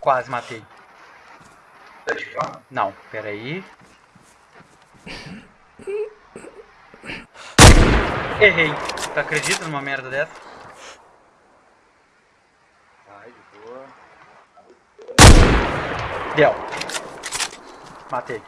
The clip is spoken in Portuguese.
Quase matei. Tá de cá? Não, peraí. Errei. Tu acredita numa merda dessa? Vai, de boa. Deu. Matei.